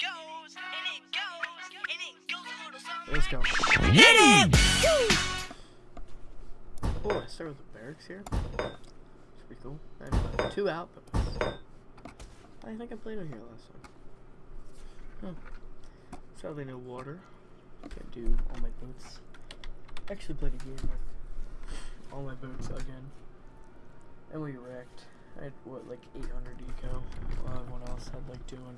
goes, and it goes, and it goes a little something. Let's go. Hit him! Oh, I start with the barracks here. It's pretty cool. And uh, two outposts. I think I played on here last time. Huh. Sadly, no water. Can't do all my boats. Actually played a game with all my boats again. And we wrecked. I had, what, like 800 eco, while everyone else had like 200.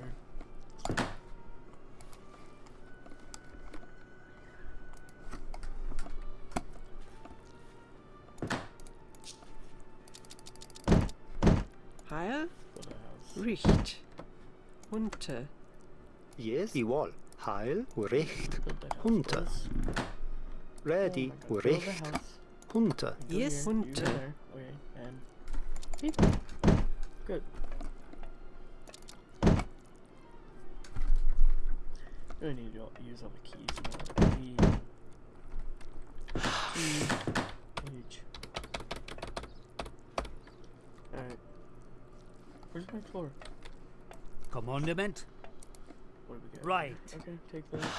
Heil, Build a house. Richt, Hunter, Yes, Iwal. Heil, Recht, Build that Hunter. Ready, my God, build a Recht, house. Hunter. Go Yes, here, Hunter. there. Okay, and beep. Good. Really need to use all the keys now. V, T, H. Alright. Where's my floor? Commandment? What do we got? Right. Okay, take that.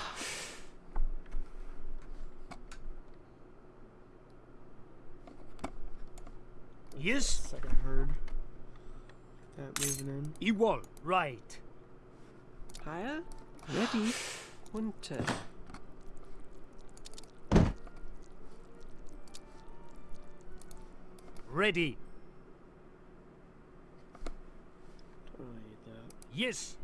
Yes, Second herd. That moving in. Ewol. Right. Heil, Ready, Hunter, Ready. Totally need that. Yes.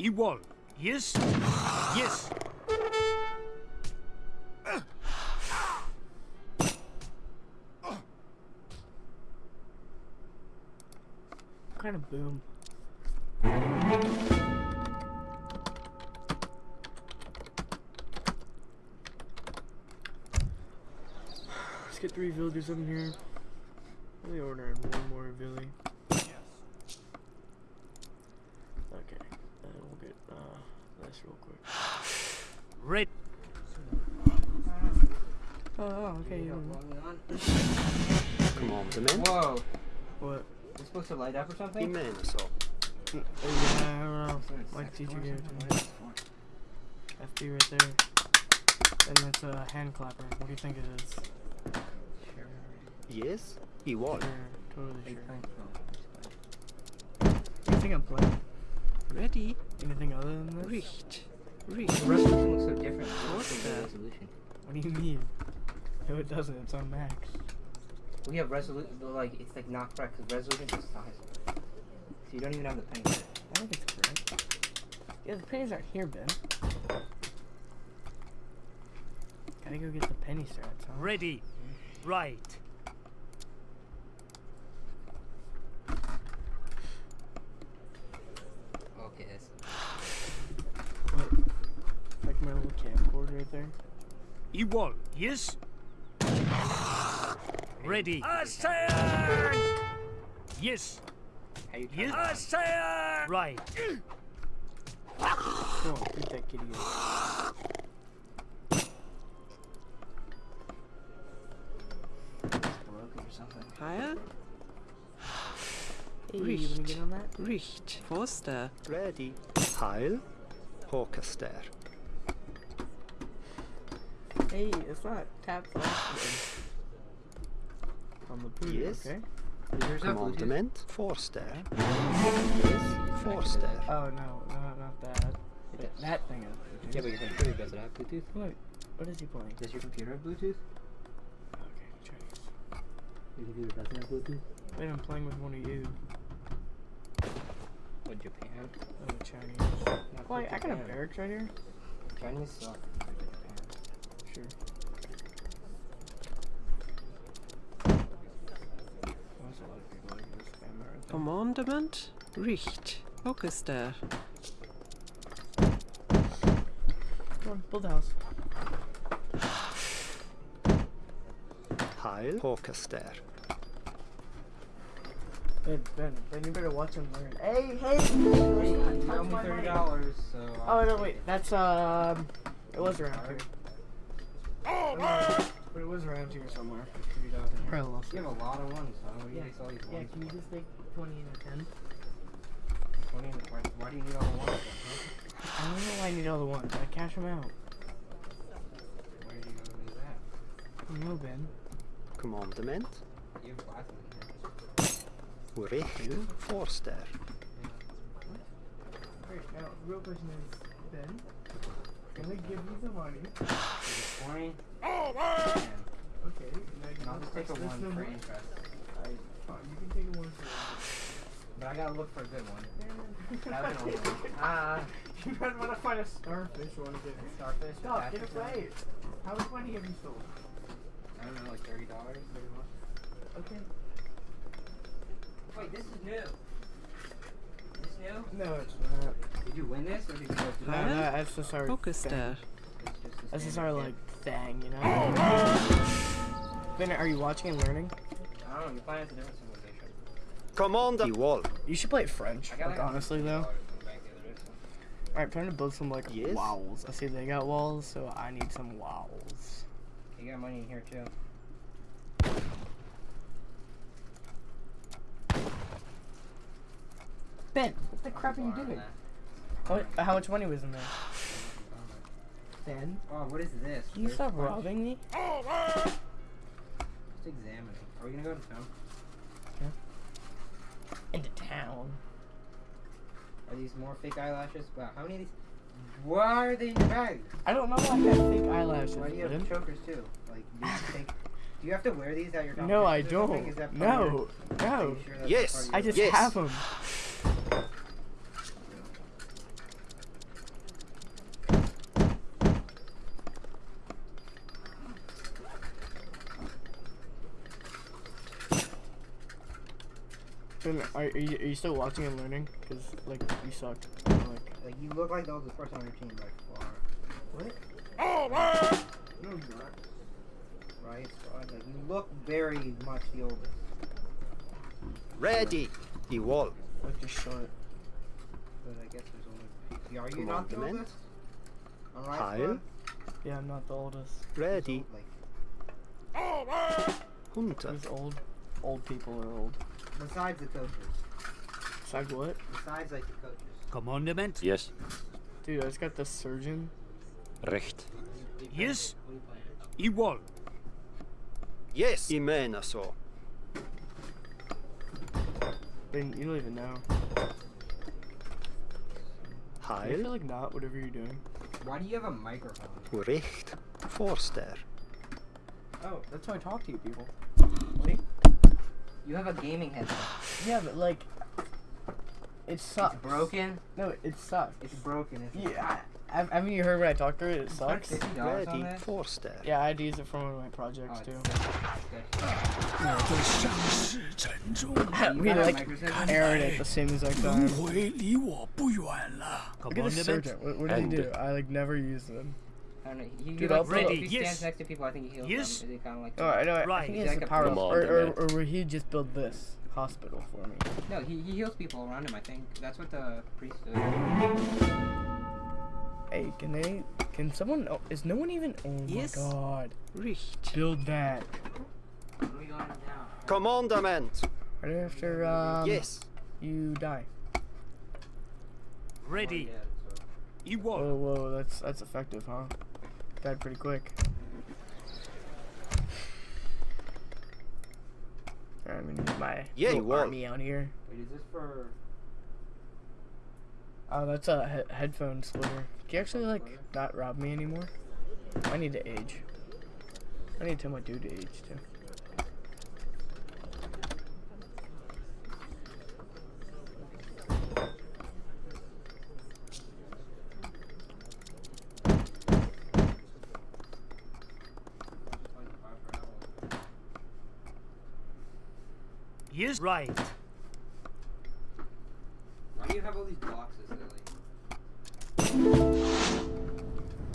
Ewol. Yes. Yes. Kind of boom? Let's three villagers in here. Really ordering one more villi. Okay, and we'll get uh, this real quick. Red. Oh, oh okay. You Commandment. Whoa, what? it's supposed to light up or something? Immenso. Oh, yeah, I don't know. Like teacher gave it to me. FB right there. And that's a hand clapper. What do you think it is? Yes, Iwal. Sure, totally sure. What you think I'm playing? Ready, Anything other than this? Richt, The Richt, resolution looks so different. What's What's the resolution? What do you mean? No, it doesn't. It's on max. We have resolution, like, it's like not correct because resolution is size. So you don't even have the penny. set. I think it's correct. Yeah, the pennies aren't here, Ben. Gotta go get the penny strats, huh? Ready. Mm-hmm. Right. Okay, that's. Like my little camcorder right there. Ewol. Yes. Ready. Assail! Yes. How you Yes. try Right. Come on, beat that kitty. up. It's broken. Heil, Hey, you wanna get on that? Richt, Forster, Ready. Heil, Håkaster. Hey, it's not tap slash on the boot, Yes. okay? Is yours not Bluetooth? Commandment, Forster. Yes, Forster. Oh no, no, not that. That, that thing is. Yeah, but your computer doesn't have Bluetooth. What? What is he playing? Does your computer have Bluetooth? Okay, Chinese. Your computer doesn't have Bluetooth? Wait, I'm playing with one of you. What, Japan? Oh, Chinese. Not Wait, for I got a barracks right here. Chinese suck. Compared. Sure. There's a lot of people like this spam that right there. Commandment, Richt, Orchester, Come on, build a house. Heil, Håkaster. Ben, Ben, Ben, you better watch him learn. Hey, hey! Hey, Touch you owe me my thirty mic. dollars, so. Oh no, wait, that's um, it was around here. But it was around here somewhere. Probably lost. You have a lot of ones. Huh? Yeah. All these yeah, ones can you just take 20 and a 10? 20 and a 10? Why do you need all the ones? I don't know why I need all the ones. I cash them out. Where are you going to do that? I don't know, Ben. Commandment. You have glasses in here. Written Forster. Yeah. What? Alright, now, real question is, Ben, I gonna give you the money. 20. Okay, and then I'll just take a one for interest. I, oh, you can take a one for. But I gotta look for a good one. That's an old one. Ah. Uh, you better wanna find a starfish one again. Starfish? Stop, get away! How much money have you sold? I don't know, like $30, 30 bucks. Okay. Wait, this is new. No, it's not. Did you win this or did you just No, no, that's just our. Focus there. That's just our, like, thing, you know. Ben, are you watching and learning? I don't know, you're playing as a different civilization. Commander. I wall. You should play French. I Like like honestly though. from the bank the other day, so- Alright, trying to build some like Yes? walls. I see they got walls, so I need some walls. You got money in here too. Ben, what the crap are you doing? that. How, mu- how much money was in there? Ben, Oh, what is this? can you First stop punch? robbing me? Oh, man! Just examining. Are we gonna go to town? Yeah. Into town. Are these more fake eyelashes? Wow, how many of these? Why are they in your bag? I don't know why I have fake eyelashes. Why do you Ben. have chokers too? Like, do you, take, do you have to wear these at your No, I competitions or something? Is don't. that part of No, no. you sure that's Yes. I just Yes. have them. Ben, are, are, you, are you still watching and learning? Because, like, you suck. Like, Like, you look like the oldest person on your team by far. what? Oh, no, you're not. Right, squad? Like, you look very much the oldest. Ready. I wall. Like, just short. But I guess there's only. Yeah, Are you not the Commandment. oldest? On right Heil. squad? Yeah, I'm not the oldest. Ready. Oh, like, Hunter. These old, old people are old. Besides the coaches. Besides what? Besides, like, the coaches. Commandment? Yes. Dude, I just got the surgeon. Recht. Yes? Igual. Yes. I menar så. Ben, you don't even know. Hi. I feel like not, whatever you're doing. Why do you have a microphone? Recht. Forster. Oh, that's how I talk to you people. You have a gaming headset. yeah, but like, it sucks. It's broken. No, it sucks. It's broken. Yeah. I, mean you heard when I talked to? It sucks. Ready for step. Yeah, I'd use it for one of my projects oh, too. we like aired at the same exact time. Look at the surgeon. What, what did he do? I like never use them. I don't know. He, he Dude, like, I'll if he stands Yes. next to people, I think he heals Yes. them. Is kind of like? Oh, I know. I Right. think he He's has like the a power, Come or, or, or he just build this hospital for me? No, he, he heals people around him. I think that's what the priest does. Hey, can they? Can someone? Oh, is no one even? Oh Yes. my god! Richt. Build that What are we going down? Commandament. right after um, Yes. you die. Ready. Whoa, Igual. whoa, that's that's effective, huh? Died pretty quick. I'm gonna use my Yeah, you little will. army out here. Wait, is this for? Oh, that's a he- headphone splitter. Can you actually like not rob me anymore? I need to age. I need to tell my dude to age too. Yes. Right. Why do you have all these boxes, Lily?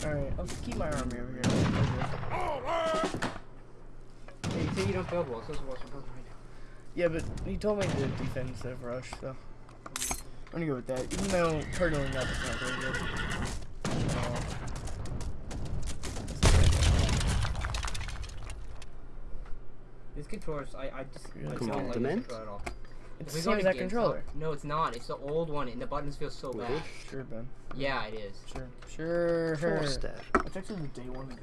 All right, I'll just keep my army over here. Hey, you say you don't build walls. Those walls are built right now. Yeah, but he told me to defend instead of rush, so I'm gonna go with that. Even though turtling up is not very good. Uh, This controller's I I just I Really? don't like this controller at all. It's If the we same as that GameStop- controller. No, it's not. It's the old one, and the buttons feel so bad. Sure, Ben. Yeah, it is. Sure. Sure. sure. Forster. It's actually the day one.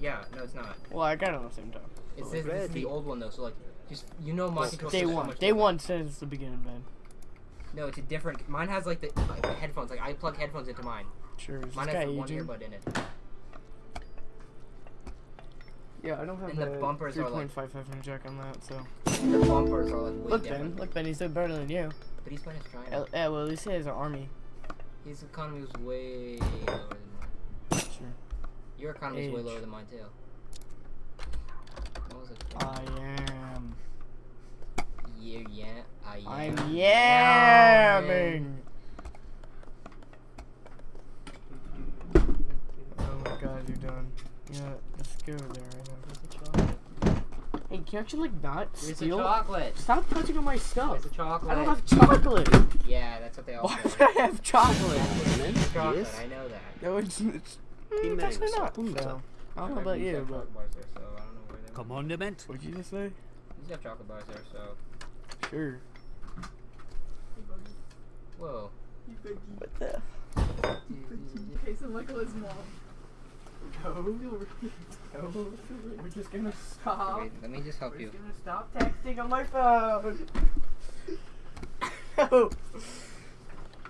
Yeah, no, it's not. Well, I got it on the same time. It's this, this is the old one though. So like, just you know, my controller. Day feels so one. Day one says it's the beginning, Ben. No, it's a different. Mine has like the, like, the headphones. Like I plug headphones into mine. Sure. Mine has guy the one aging? earbud in it. Yeah, I don't have And the bumpers are like- 3.55 inch jack on that, so. The bumpers are like way Look, different. Ben. Look, Ben. He's doing better than you. But he's playing as China. Yeah, well, at least he has an army. His economy was way lower than mine. Sure. Your economy is way lower than mine too. What was it? I am. Yeah, yeah, I am. I'm yamming. Oh my god, you're done. Yeah, let's go there right now. Where's the chocolate? Hey, can't you actually like not Where's the steal? chocolate? Stop touching on my stuff. Where's the chocolate? I don't have chocolate. Yeah, that's what they all Why say. would I have chocolate? Commandment. chocolate, Yes. I know that. No, it's, it's, mm, Immense. actually not. So, I don't know about you, that but chocolate bars there, so I don't know where they. Commandment. what'd you just say? You used to have chocolate bars there, so. Sure. Whoa. What the? Jason Michael's mom. No, no, we're just gonna stop. Wait, let me just help We're you. just gonna stop texting on my phone. no.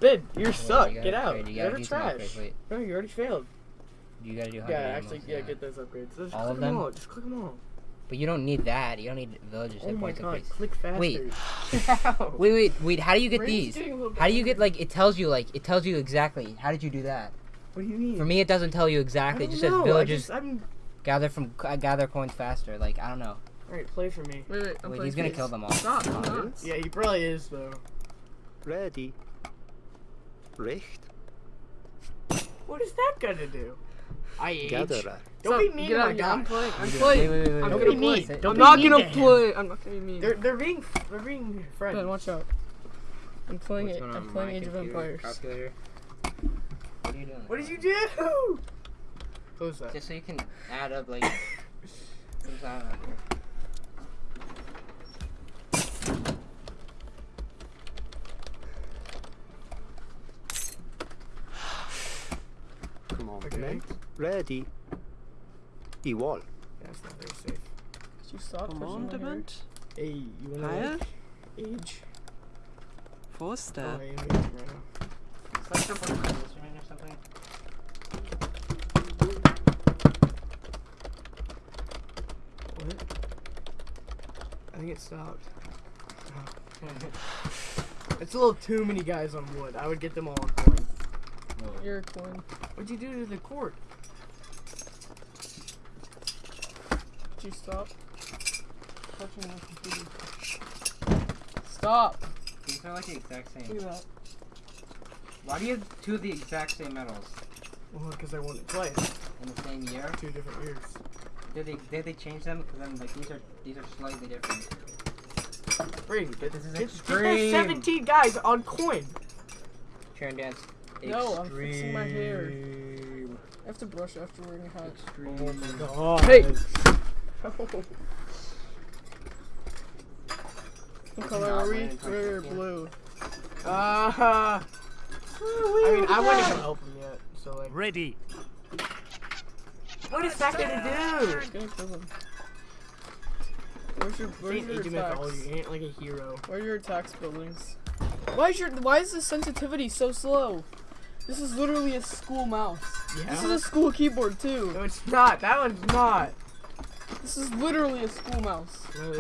Ben, you're Wait, suck. you gotta- Get out. wait, you You're gotta trash. upgrades. No, you already failed. you gotta do Yeah, 100 actually, animals, yeah, get those upgrades. Just All click of them them? all. Just click them all. But you don't need that. You don't need villagers Oh hit my points god, click faster. Wait. Get. Wait, wait, wait. How do you get Brain's these? getting a little How do you get like? It tells you like. It tells you exactly. How did you do that? What do you mean? For me, it doesn't tell you exactly. It don't just says know, I villagers just- I'm. gather from uh, gather coins faster. Like I don't know. Alright, play for me. Wait, wait, I'm Wait, he's gonna kill them all. Stop, I'm. Yeah, he probably is though. Ready. Richt. What is that gonna do? I age. Gatherer. Don't Stop, be mean get out, my yeah, I'm playing. I'm playing. wait, wait, I'm wait, Don't wait, be gonna mean. play. Don't I'm be not mean gonna to him. play. I'm not gonna be mean. They're they're being they're being friends. Ben, watch out. I'm playing What's it. I'm playing Age of Empires. calculator? What are you doing? What did you do? Close that. Just so you can add up like. some sound out here. Commandment. Ready. Igual. That's not very safe. Could you stop touching my hair? Commandment. Hey, you wanna Heil. like, age? Oh, Forster. I am aging right now. It's like some sort of instrument or something. What? I think it stopped. It's a little too many guys on wood. I would get them all on coin. You're a coin. What'd you do to the court? Could you stop touching my computer? Stop. These are like the exact Look same. at that. Why do you have two of the exact same medals Well, because I won it twice. in the same year? Two different years. Did they did they change them? Because then like these are these are slightly different. Brady, get, This is get, get extreme. those 17 guys on coin. Turn dance. No, I'm fixing my hair. I have to brush after wearing a hat. Extreme. God. Hey! What color are we? Outline Red or type, yeah. blue? Uh, I mean, I wouldn't even help him yet. So like, Ready. what is that gonna It's gonna kill him. Where's your, do? where's your Age of attacks? You ain't like a hero. Where are your attacks buildings? Why is your why is the sensitivity so slow? This is literally a school mouse. This is a school keyboard too. No, it's not. That one's not. This is literally a school mouse. No,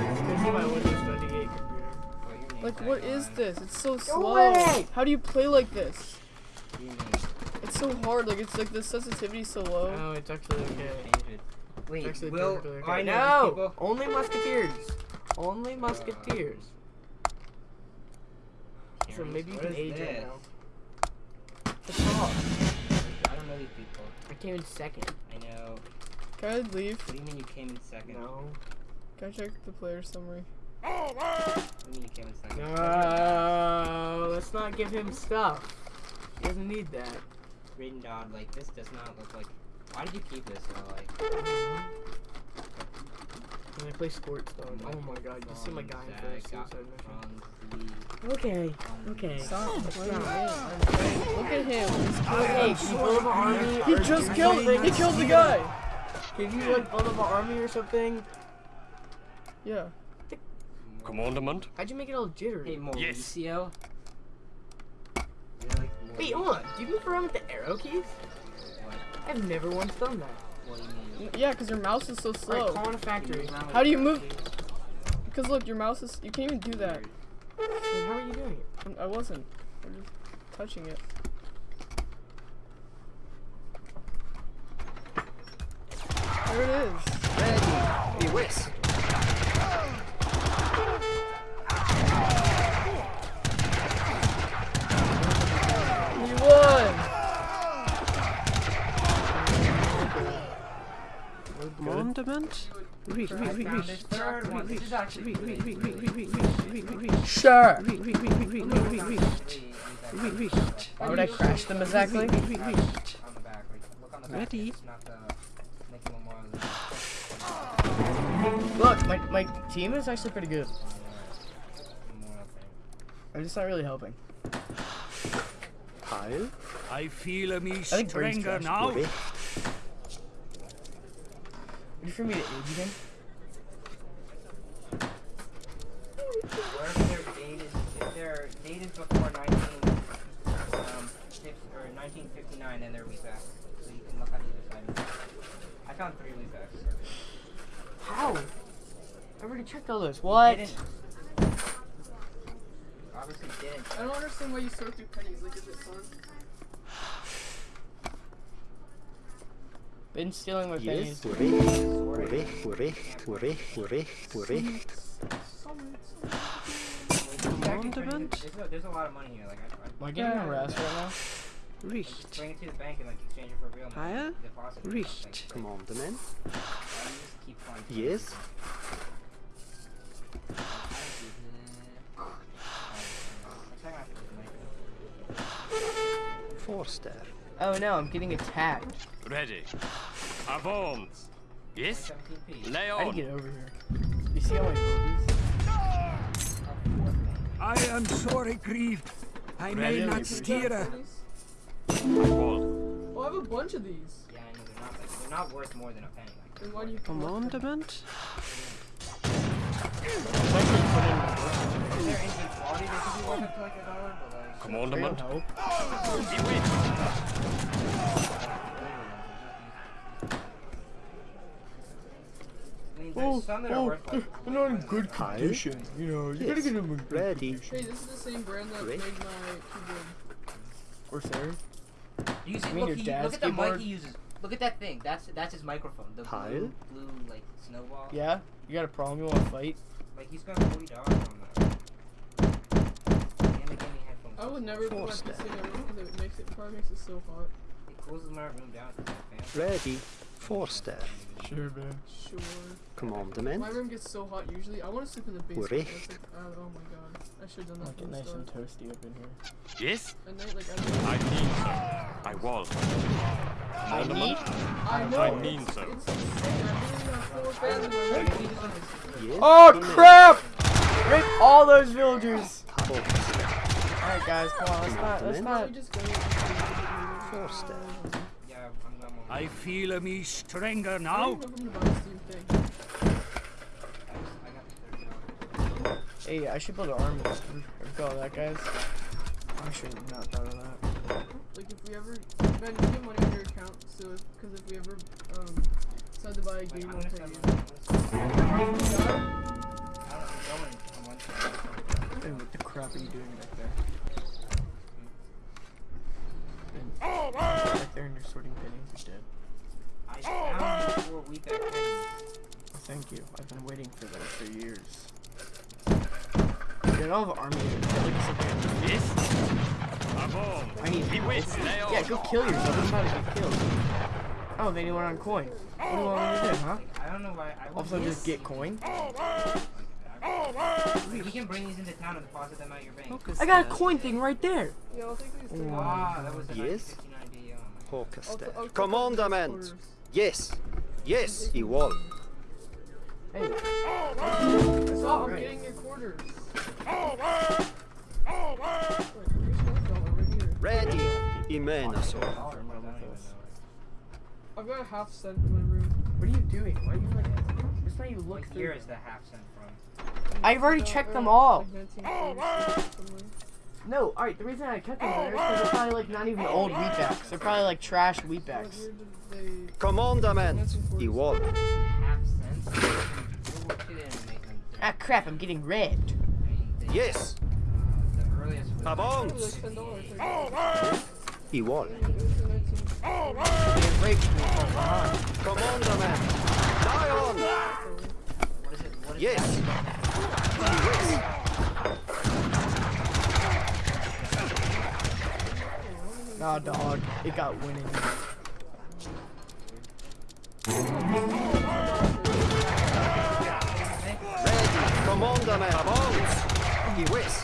Like what is this? It's so slow. How do you play like this? It's so hard. Like it's like the sensitivity is so low. No, it's actually okay. change it. Wait, Actually, Will, okay. I know no, these people. only musketeers. Only musketeers. so maybe you What can age right this? now. The top. I don't know these people. I came in second. I know. Can I leave? What do you mean you came in second? No. Can I check the player summary? What do you mean you came in second? No, let's not give him stuff. He doesn't need that. Raiden Dodd, like this does not look like. Why did you keep this? Though? Like, When I play sports though, oh my god, you see my guy in Zag first got suicide mission. Okay, um, okay. Stop. Look Look at him. He's Hey, can you build up an army? He just can killed. you- He killed the guy. Can you like build up an army or something? Yeah. Commandment? How'd you make it all jittery? Hey, Mauricio. Wait, hold on. Do you move around with the arrow keys? What? I've never once done that. What do you mean? Mm, yeah, because your mouse is so Alright, slow. call in a factory. How do you move? Because look, your mouse is. You can't even do that. Wait, how are you doing it? I'm- wasn't. I'm just touching it. There it is. Ready. I Commandment. Recht. I found this third one. This is actually really Sure. Recht. Why would I crash them exactly? on the back. Like, look on the back. Ready? It's not the Lincoln Memorial. Look, my, my team is actually pretty good. I'm just not really helping. Heil. I feel a me think stronger now. Recht. Ready for me to age again? Wherever their date is, if their date is before 19, um, 1959, then they're wheat back. So you can look on either side. I found three wheat backs. How? I already checked all those. What? Didn't. Obviously didn't. I don't understand why you sort through pennies. Like, is it fun? Been stealing my Yes. pennies. Commandment. There's a, there's a lot of money here. Like I, I Am I getting Yeah. harassed right now? Recht. bring it to the bank and like exchange it for real money. Heil. Deposit it. Recht. Like, Commandment. why do you just keep finding Yes. Forster. Oh no, I'm getting attacked. Ready. Avance. Yes? 17p. Lay How do on. you get over here? You see how my movies? I am sorry grieved. I may not steer a I. Oh, I have a bunch of these. Yeah, I know they're not like they're not worth more than a penny. Like, Then why do you Commandment. It's actually put in my book. if they're engine quality, they could be worth up to like a dollar, but like. Real Commandment. help. Bewitch. I mean, there's some that are they're not in good Heil. condition. You know, you gotta get them in good Ready. condition. Hey, this is the same brand that Great. made my keyboard. Corsair. You see, You mean look, your he, dad's look at the mic he uses. Look at that thing. That's that's his microphone. The Heil. blue, blue like snowball. Yeah? You got a problem? You wanna fight? Like he's got forty dollars on that. Damn, it gave me headphones. I would never put my Forster. PC in a room because it makes it probably makes it so hot. It closes my room down to the fan. Ready. Forster. Sure, man. Sure. Commandment. My room gets so hot usually. I want to sleep in the basement. Like, uh, oh my god. I should have done that Make it from nice and toasty up in here. Yes? At night, like, I, I mean so. I wall. I need? I know. I mean so. It's insane. I literally have four fans in my room. Yes. Oh crap! Rip all those villagers! Forster. Alright guys, come on, let's not, let's Why not. don't we just go? Forster. Yeah, I'm, I'm, I'm feel me stronger now. don't even know if I'm gonna buy the Steam thing. I got the thirty dollars. Hey, I should build an army. Look at that, guys. I should have not thought of that. Like if we ever, Ben, you get money on your account, so because if we ever um decide to buy a game, I'm I'll gonna pay send you. them. I'm gonna Yeah. send them. I don't know, I'm going on one side. Hey, what the crap are you doing back there? Ben, back there and you're sorting pennies. You're dead. I found four wheat back pennies. Thank you. I've been waiting for that for years. Dude, I don't army. I like something. Yes? Avance. I need Bewitch. help. Yeah, go kill yourself. I'm trying to get killed. I don't have anyone on coin. What do you want me to do, huh? I don't know why. I Also, just get coin. We can bring these into town and deposit them at your bank. Focus I got a coin thing right there. Yeah, I'll take these. things. Ah, that was a Yes. 1959 deal. I'll Forster. t- I'll take Commandment. Yes. Yes. I wall. Hey, Stop, I'm Right. getting your quarters. Wait, here's one dollar right here. Ready. Imenaso. I don't even know. I've got a half cent in my room. what are you doing? Why are you like? Just you look What through. year the half cent from? I've already checked them all. like 1940s somewhere. No, alright, the reason I kept them there is because they're probably like not even old wheatbacks. They're probably like trash What wheatbacks. year did they... Commandament. Igual. Half cents? Well, she didn't make them. Ah crap, I'm getting red. I mean, they- Yes. the earliest was Vamos. Probably like ten dollars. Like, Igual. it was the 19... Getting raped from behind. Commandament. Lion. What is it? What is Yes. Nah, dog, it got winning. Ready. Commandament. Avance. Iwis.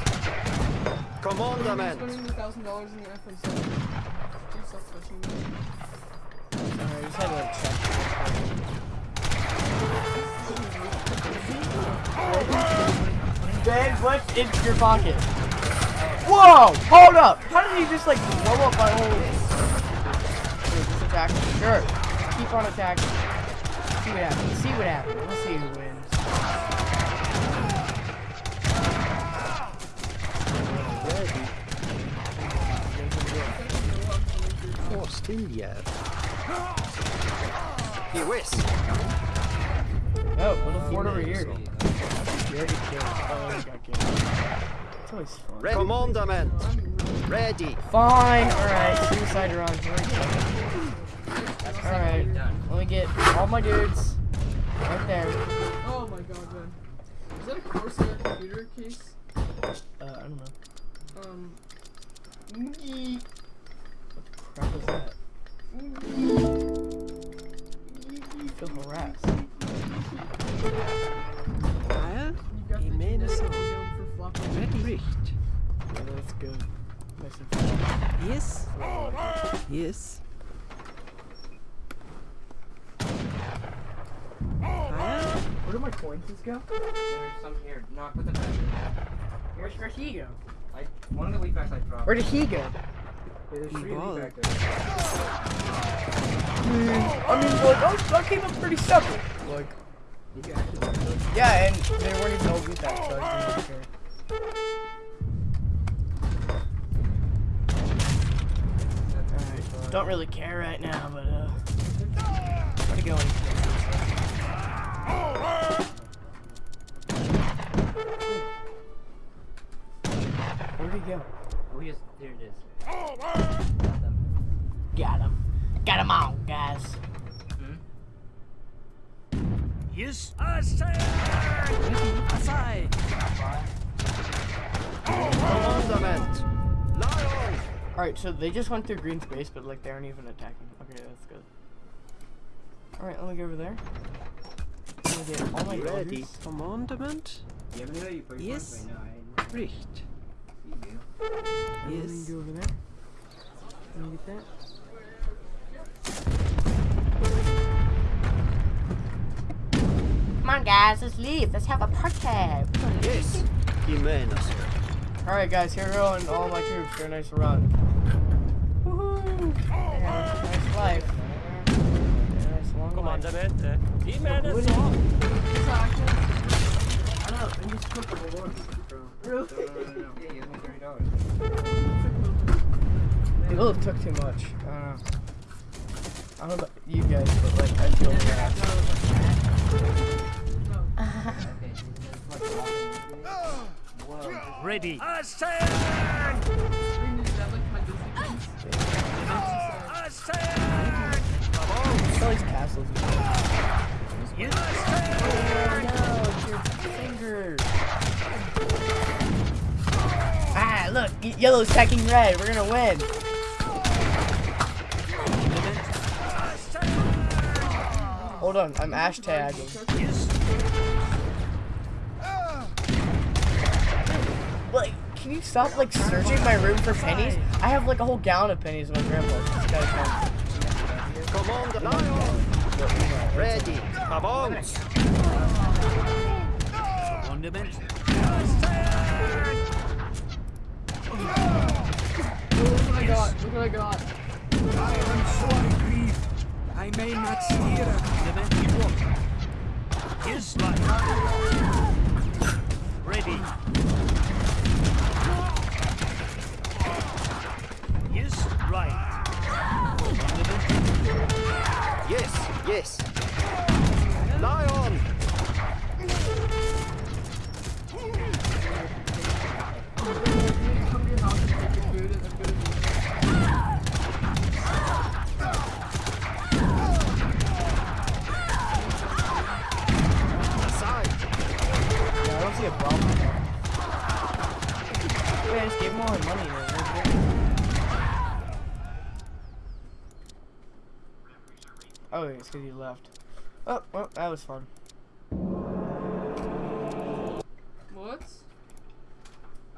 Commandament. Spending thousand dollars in the iPhone 7. Do stuff me. Alright, just had to Ben, what's in your pocket? Whoa! Hold up! How did he just like blow up my whole? Wait, just attack? Sure. Keep on attacking. See what happens. See what happens. We'll see who wins. Ready. Forstiljer. Iwis. Oh, little fort over here. Very good. Oh, he got killed. It's always fun. Re- Commandament. Ready. Fine. Alright, suicide run. Alright. Let me get all my dudes. Right there. Oh my god, man. Is that a Corsair computer case? Uh, I don't know. Um, What the crap is that? I feel harassed. The red Richt. Yeah, that's good. Nice and. Yes. Yes. Where do my coins go? There's some here. Put them back. Where's where'd he go? I, one of the wheatbacks I dropped. Where did he go? There's three wheatback there. I mean, like, that came up pretty simple. Like, yeah, and they weren't even old with that, so I didn't care. Alright, don't really care right now, but, uh, where'd he go? Where'd he go? Oh, yes, there it is. Got them. Got him. Got him all, guys. Yes, I say. Asai. Commandament. Alright, so they just went through green space, but like they aren't even attacking. Okay, that's good. Alright, let me go over there. Let me get all my Ready. orders. Commandament Do you have any that you put your Yes. points? Wait, no, I Richt. you do. Let me Yes. go over there. Let me get that. On, guys, let's leave. Let's have a party. Yes. Imenaso. Alright, guys, here we go, and all my troops for a nice run. Woohoo! Yeah, nice life. Yeah, nice long life. Comandamente. Imenaso. I don't know, they just took the rewards. Really? Yeah, you have me thirty dollars. People took too much. I don't know. I don't know about you guys, but like, I feel bad. Ready. All these castles. Yes, Oh no, your fingers. Ah, look, yellow's attacking red. We're gonna win. Hold on, I'm ash tagging. Like, can you stop like searching my room for pennies? I have like a whole gallon of pennies in my grandpa's. This guy's fine. Command Lion. Ready. Avance. Wonderment. Look what I got. Look what I got. I am sorely grieved. I may not steer a Wonderment. Walk. His life. Yes, Yeah, it's because he left. Oh, well, that was fun. What?